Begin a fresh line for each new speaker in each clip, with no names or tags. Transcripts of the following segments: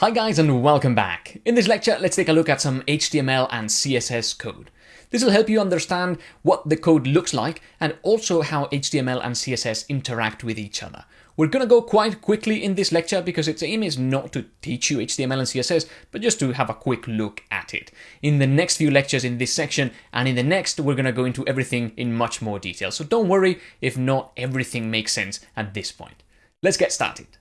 Hi guys and welcome back. In this lecture, let's take a look at some HTML and CSS code. This will help you understand what the code looks like and also how HTML and CSS interact with each other. We're going to go quite quickly in this lecture because its aim is not to teach you HTML and CSS, but just to have a quick look at it. In the next few lectures in this section and in the next, we're going to go into everything in much more detail. So don't worry if not everything makes sense at this point. Let's get started.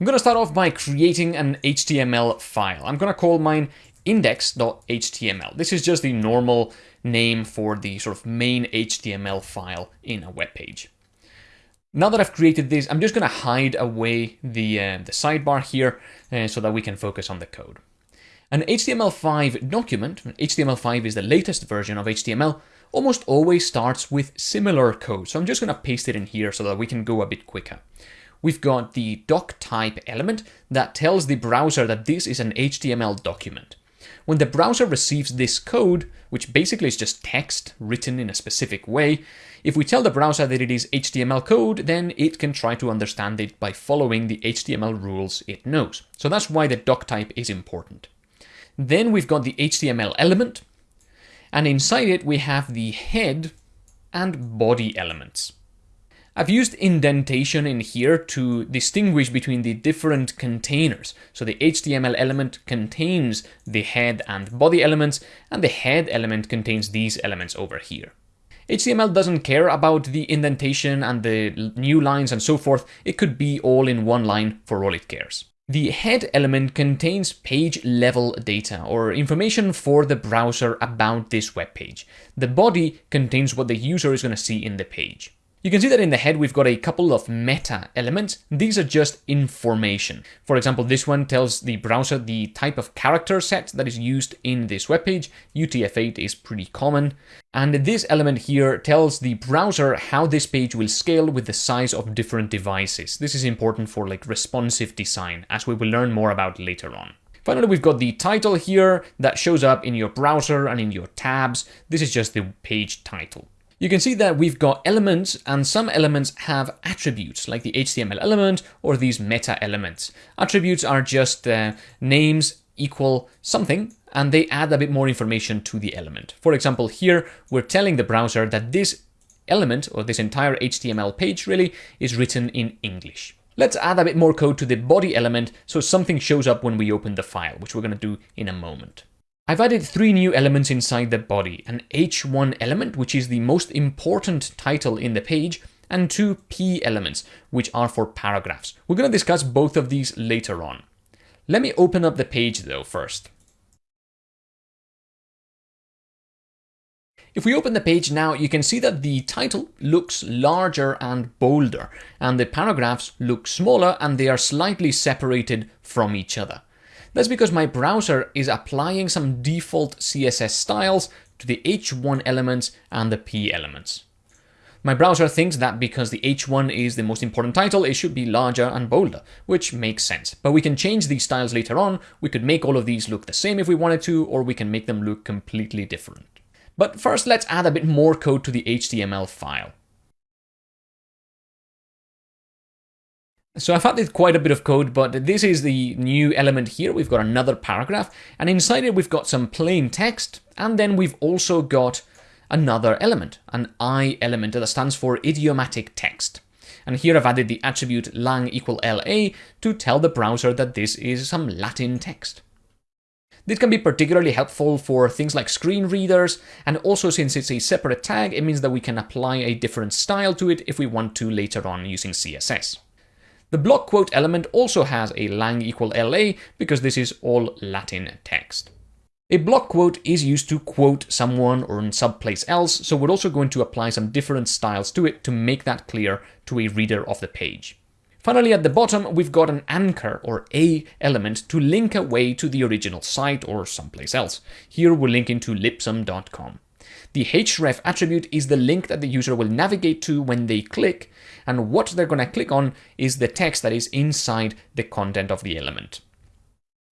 I'm going to start off by creating an HTML file. I'm going to call mine index.html. This is just the normal name for the sort of main HTML file in a web page. Now that I've created this, I'm just going to hide away the, uh, the sidebar here uh, so that we can focus on the code. An HTML5 document, HTML5 is the latest version of HTML, almost always starts with similar code. So I'm just going to paste it in here so that we can go a bit quicker we've got the doc type element that tells the browser that this is an HTML document. When the browser receives this code, which basically is just text written in a specific way, if we tell the browser that it is HTML code, then it can try to understand it by following the HTML rules it knows. So that's why the doc type is important. Then we've got the HTML element, and inside it we have the head and body elements. I've used indentation in here to distinguish between the different containers. So the HTML element contains the head and body elements, and the head element contains these elements over here. HTML doesn't care about the indentation and the new lines and so forth. It could be all in one line for all it cares. The head element contains page level data or information for the browser about this web page. The body contains what the user is going to see in the page. You can see that in the head we've got a couple of meta elements. These are just information. For example, this one tells the browser the type of character set that is used in this web page. UTF-8 is pretty common. And this element here tells the browser how this page will scale with the size of different devices. This is important for like responsive design, as we will learn more about later on. Finally, we've got the title here that shows up in your browser and in your tabs. This is just the page title. You can see that we've got elements and some elements have attributes like the HTML element or these meta elements. Attributes are just uh, names equal something and they add a bit more information to the element. For example, here we're telling the browser that this element or this entire HTML page really is written in English. Let's add a bit more code to the body element so something shows up when we open the file, which we're going to do in a moment. I've added three new elements inside the body, an H1 element, which is the most important title in the page, and two P elements, which are for paragraphs. We're going to discuss both of these later on. Let me open up the page though first. If we open the page now, you can see that the title looks larger and bolder, and the paragraphs look smaller and they are slightly separated from each other. That's because my browser is applying some default CSS styles to the H1 elements and the P elements. My browser thinks that because the H1 is the most important title, it should be larger and bolder, which makes sense. But we can change these styles later on. We could make all of these look the same if we wanted to, or we can make them look completely different. But first, let's add a bit more code to the HTML file. So I've added quite a bit of code, but this is the new element here. We've got another paragraph, and inside it we've got some plain text, and then we've also got another element, an I element that stands for idiomatic text. And here I've added the attribute lang equal LA to tell the browser that this is some Latin text. This can be particularly helpful for things like screen readers, and also since it's a separate tag, it means that we can apply a different style to it if we want to later on using CSS. The block quote element also has a lang equal LA because this is all Latin text. A block quote is used to quote someone or in someplace else, so we're also going to apply some different styles to it to make that clear to a reader of the page. Finally, at the bottom, we've got an anchor or a element to link away to the original site or someplace else. Here we're linking to lipsum.com. The href attribute is the link that the user will navigate to when they click, and what they're going to click on is the text that is inside the content of the element.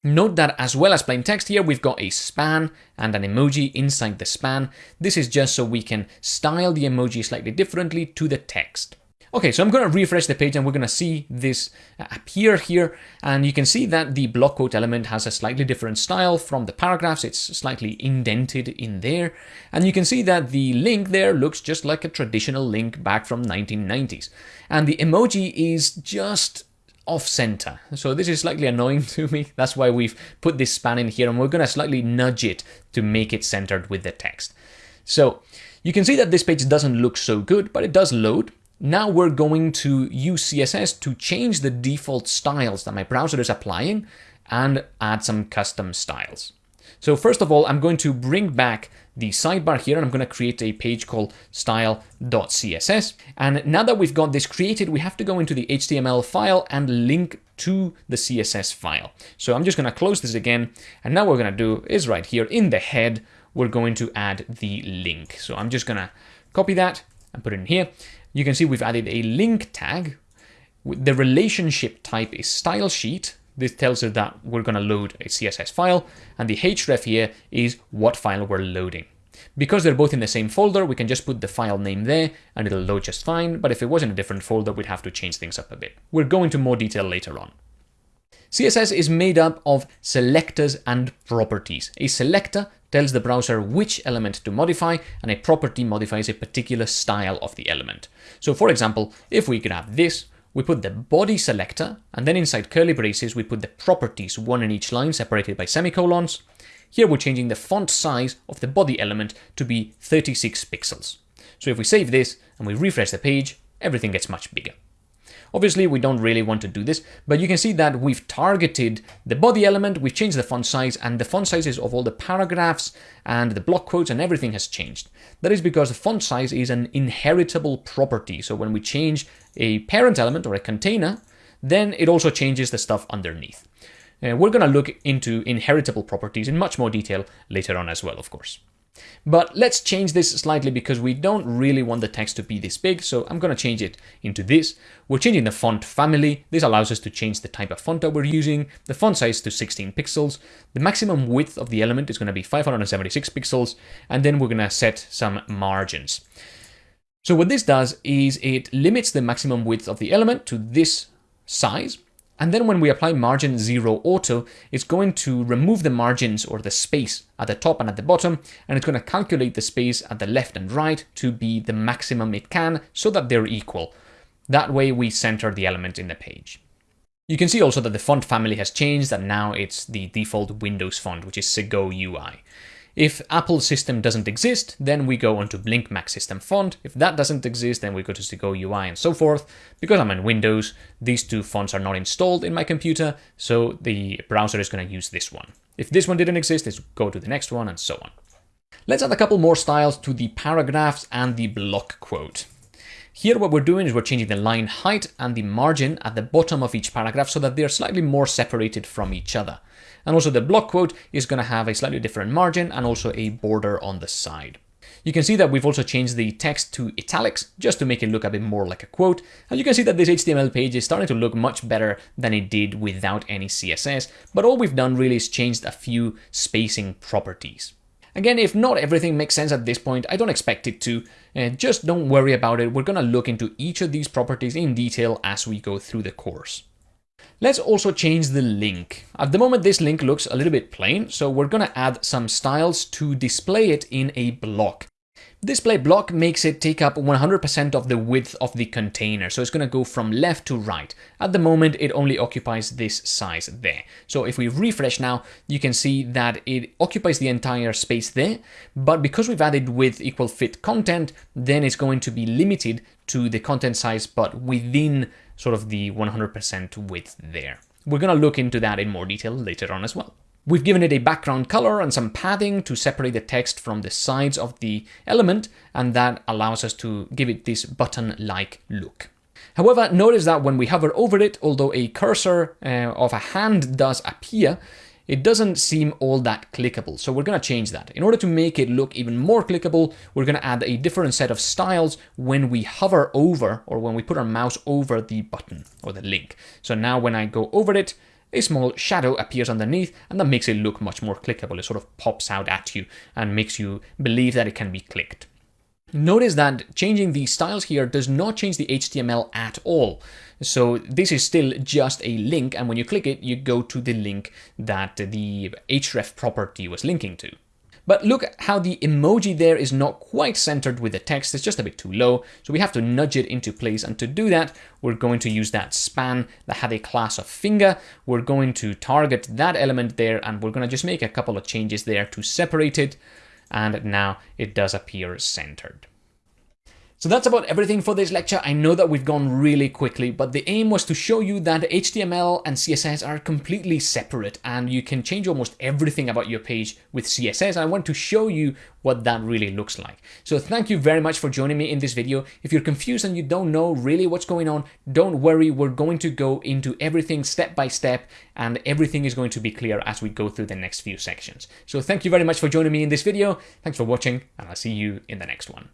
Note that as well as plain text here, we've got a span and an emoji inside the span. This is just so we can style the emoji slightly differently to the text. Okay, so I'm going to refresh the page and we're going to see this appear here. And you can see that the block quote element has a slightly different style from the paragraphs. It's slightly indented in there. And you can see that the link there looks just like a traditional link back from 1990s. And the emoji is just off center. So this is slightly annoying to me. That's why we've put this span in here and we're going to slightly nudge it to make it centered with the text. So you can see that this page doesn't look so good, but it does load. Now we're going to use CSS to change the default styles that my browser is applying and add some custom styles. So first of all, I'm going to bring back the sidebar here and I'm going to create a page called style.css. And now that we've got this created, we have to go into the HTML file and link to the CSS file. So I'm just going to close this again. And now what we're going to do is right here in the head, we're going to add the link. So I'm just going to copy that and put it in here. You can see we've added a link tag. The relationship type is style sheet. This tells us that we're going to load a CSS file, and the href here is what file we're loading. Because they're both in the same folder, we can just put the file name there and it'll load just fine, but if it was in a different folder, we'd have to change things up a bit. We'll go into more detail later on. CSS is made up of selectors and properties. A selector tells the browser which element to modify, and a property modifies a particular style of the element. So for example, if we grab this, we put the body selector, and then inside curly braces, we put the properties, one in each line separated by semicolons. Here we're changing the font size of the body element to be 36 pixels. So if we save this and we refresh the page, everything gets much bigger. Obviously, we don't really want to do this, but you can see that we've targeted the body element, we've changed the font size, and the font sizes of all the paragraphs and the block quotes and everything has changed. That is because the font size is an inheritable property. So when we change a parent element or a container, then it also changes the stuff underneath. Uh, we're going to look into inheritable properties in much more detail later on as well, of course. But let's change this slightly because we don't really want the text to be this big, so I'm going to change it into this. We're changing the font family. This allows us to change the type of font that we're using, the font size to 16 pixels. The maximum width of the element is going to be 576 pixels, and then we're going to set some margins. So what this does is it limits the maximum width of the element to this size, and then when we apply margin 0 auto, it's going to remove the margins or the space at the top and at the bottom, and it's going to calculate the space at the left and right to be the maximum it can so that they're equal. That way we center the element in the page. You can see also that the font family has changed and now it's the default Windows font, which is Segoe UI. If Apple system doesn't exist, then we go onto Blink Mac system font. If that doesn't exist, then we go to Segoe UI and so forth. Because I'm in Windows, these two fonts are not installed in my computer, so the browser is going to use this one. If this one didn't exist, let's go to the next one and so on. Let's add a couple more styles to the paragraphs and the block quote. Here what we're doing is we're changing the line height and the margin at the bottom of each paragraph so that they're slightly more separated from each other. And also the block quote is going to have a slightly different margin and also a border on the side. You can see that we've also changed the text to italics just to make it look a bit more like a quote. And you can see that this HTML page is starting to look much better than it did without any CSS. But all we've done really is changed a few spacing properties. Again, if not everything makes sense at this point, I don't expect it to. Uh, just don't worry about it. We're going to look into each of these properties in detail as we go through the course. Let's also change the link. At the moment, this link looks a little bit plain, so we're going to add some styles to display it in a block. Display block makes it take up 100% of the width of the container, so it's going to go from left to right. At the moment, it only occupies this size there. So if we refresh now, you can see that it occupies the entire space there, but because we've added width equal fit content, then it's going to be limited to the content size, but within sort of the 100% width there. We're going to look into that in more detail later on as well. We've given it a background color and some padding to separate the text from the sides of the element, and that allows us to give it this button-like look. However, notice that when we hover over it, although a cursor uh, of a hand does appear, it doesn't seem all that clickable. So we're going to change that. In order to make it look even more clickable, we're going to add a different set of styles when we hover over or when we put our mouse over the button or the link. So now when I go over it, a small shadow appears underneath and that makes it look much more clickable. It sort of pops out at you and makes you believe that it can be clicked. Notice that changing the styles here does not change the HTML at all. So this is still just a link, and when you click it, you go to the link that the href property was linking to. But look how the emoji there is not quite centered with the text, it's just a bit too low, so we have to nudge it into place, and to do that, we're going to use that span that had a class of finger, we're going to target that element there, and we're going to just make a couple of changes there to separate it, and now it does appear centered. So that's about everything for this lecture. I know that we've gone really quickly, but the aim was to show you that HTML and CSS are completely separate and you can change almost everything about your page with CSS. I want to show you what that really looks like. So thank you very much for joining me in this video. If you're confused and you don't know really what's going on, don't worry. We're going to go into everything step by step and everything is going to be clear as we go through the next few sections. So thank you very much for joining me in this video. Thanks for watching and I'll see you in the next one.